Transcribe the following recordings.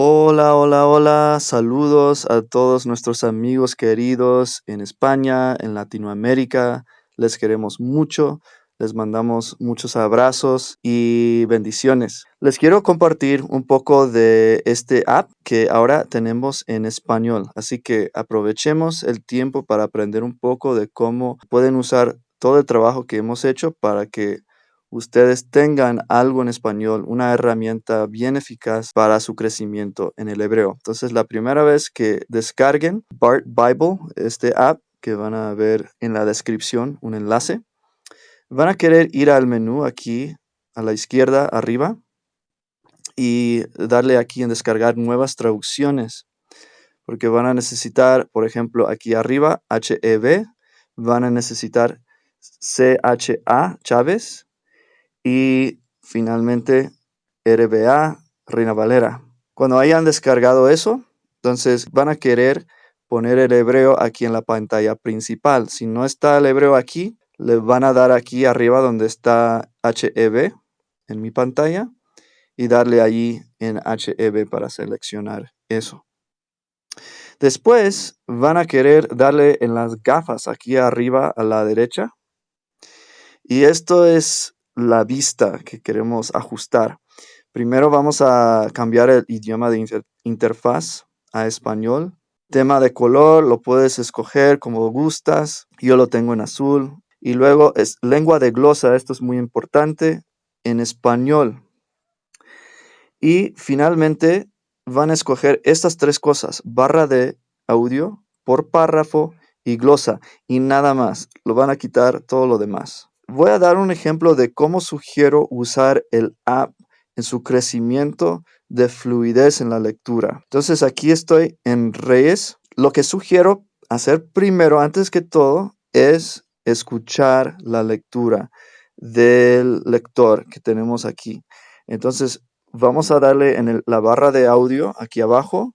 Hola, hola, hola. Saludos a todos nuestros amigos queridos en España, en Latinoamérica. Les queremos mucho. Les mandamos muchos abrazos y bendiciones. Les quiero compartir un poco de este app que ahora tenemos en español. Así que aprovechemos el tiempo para aprender un poco de cómo pueden usar todo el trabajo que hemos hecho para que ustedes tengan algo en español, una herramienta bien eficaz para su crecimiento en el hebreo. Entonces, la primera vez que descarguen Bart Bible, este app que van a ver en la descripción, un enlace, van a querer ir al menú aquí a la izquierda arriba y darle aquí en descargar nuevas traducciones porque van a necesitar, por ejemplo, aquí arriba, HEB, van a necesitar CHA, Chávez, y finalmente RBA, Reina Valera. Cuando hayan descargado eso, entonces van a querer poner el hebreo aquí en la pantalla principal. Si no está el hebreo aquí, le van a dar aquí arriba donde está HEB en mi pantalla y darle allí en HEB para seleccionar eso. Después van a querer darle en las gafas aquí arriba a la derecha. Y esto es la vista que queremos ajustar. Primero vamos a cambiar el idioma de interfaz a español. Tema de color lo puedes escoger como gustas. Yo lo tengo en azul. Y luego es lengua de glosa, esto es muy importante, en español. Y finalmente van a escoger estas tres cosas, barra de audio, por párrafo y glosa, y nada más. Lo van a quitar todo lo demás. Voy a dar un ejemplo de cómo sugiero usar el app en su crecimiento de fluidez en la lectura. Entonces aquí estoy en Reyes. Lo que sugiero hacer primero, antes que todo, es escuchar la lectura del lector que tenemos aquí. Entonces vamos a darle en la barra de audio aquí abajo,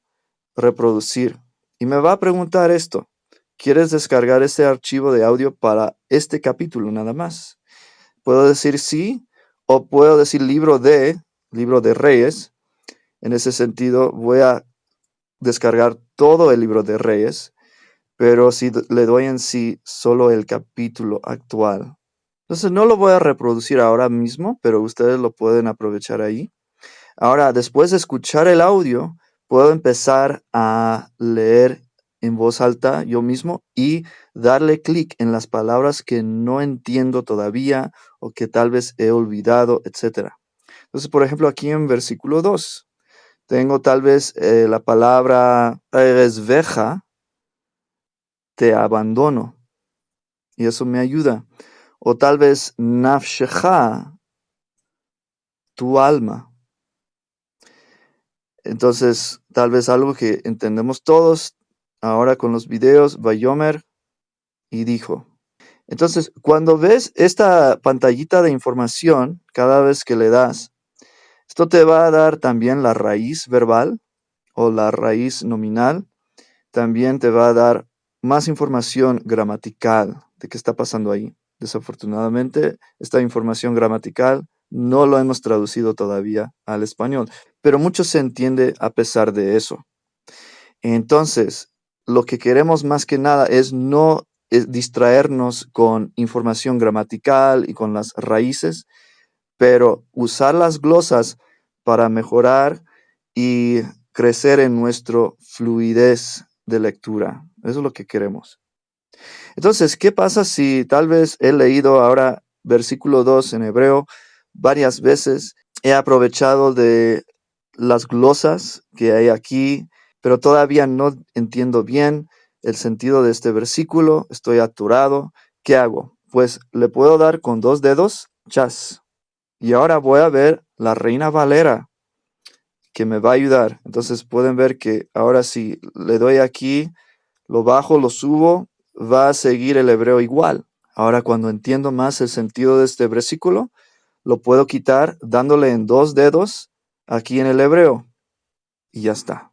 reproducir. Y me va a preguntar esto. ¿Quieres descargar este archivo de audio para este capítulo nada más? Puedo decir sí o puedo decir libro de, libro de Reyes. En ese sentido, voy a descargar todo el libro de Reyes, pero si le doy en sí solo el capítulo actual. Entonces no lo voy a reproducir ahora mismo, pero ustedes lo pueden aprovechar ahí. Ahora, después de escuchar el audio, puedo empezar a leer en voz alta yo mismo y darle clic en las palabras que no entiendo todavía o que tal vez he olvidado, etc. Entonces, por ejemplo, aquí en versículo 2, tengo tal vez eh, la palabra veja, te abandono. Y eso me ayuda. O tal vez nafshecha, tu alma. Entonces, tal vez algo que entendemos todos, ahora con los videos, Bayomer, y dijo. Entonces, cuando ves esta pantallita de información, cada vez que le das, esto te va a dar también la raíz verbal o la raíz nominal. También te va a dar más información gramatical de qué está pasando ahí. Desafortunadamente, esta información gramatical no lo hemos traducido todavía al español, pero mucho se entiende a pesar de eso. Entonces, lo que queremos más que nada es no distraernos con información gramatical y con las raíces, pero usar las glosas para mejorar y crecer en nuestro fluidez de lectura. Eso es lo que queremos. Entonces, ¿qué pasa si tal vez he leído ahora versículo 2 en hebreo varias veces? He aprovechado de las glosas que hay aquí pero todavía no entiendo bien el sentido de este versículo, estoy aturado. ¿Qué hago? Pues le puedo dar con dos dedos, chas. Y ahora voy a ver la reina Valera, que me va a ayudar. Entonces pueden ver que ahora si le doy aquí, lo bajo, lo subo, va a seguir el hebreo igual. Ahora cuando entiendo más el sentido de este versículo, lo puedo quitar dándole en dos dedos aquí en el hebreo. Y ya está.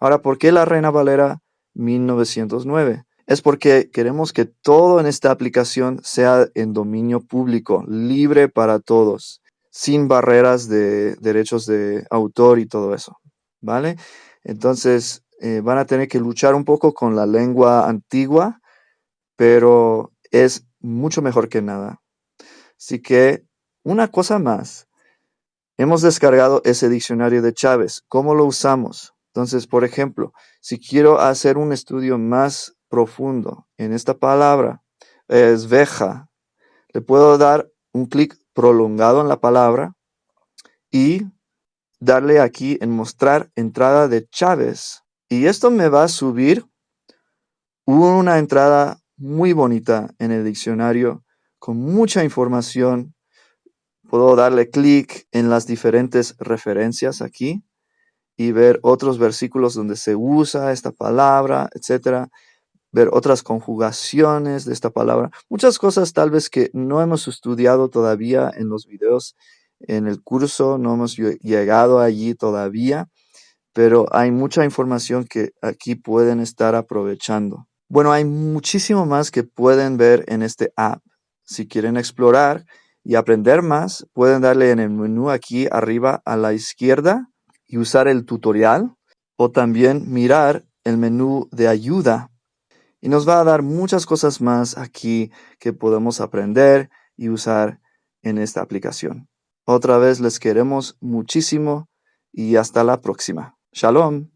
Ahora, ¿por qué la Reina Valera 1909? Es porque queremos que todo en esta aplicación sea en dominio público, libre para todos, sin barreras de derechos de autor y todo eso. ¿vale? Entonces, eh, van a tener que luchar un poco con la lengua antigua, pero es mucho mejor que nada. Así que, una cosa más. Hemos descargado ese diccionario de Chávez. ¿Cómo lo usamos? Entonces, por ejemplo, si quiero hacer un estudio más profundo en esta palabra, es veja, le puedo dar un clic prolongado en la palabra y darle aquí en mostrar entrada de Chávez. Y esto me va a subir una entrada muy bonita en el diccionario con mucha información. Puedo darle clic en las diferentes referencias aquí y ver otros versículos donde se usa esta palabra, etcétera ver otras conjugaciones de esta palabra, muchas cosas tal vez que no hemos estudiado todavía en los videos, en el curso, no hemos llegado allí todavía, pero hay mucha información que aquí pueden estar aprovechando. Bueno, hay muchísimo más que pueden ver en este app. Si quieren explorar y aprender más, pueden darle en el menú aquí arriba a la izquierda y usar el tutorial o también mirar el menú de ayuda y nos va a dar muchas cosas más aquí que podemos aprender y usar en esta aplicación. Otra vez les queremos muchísimo y hasta la próxima. Shalom.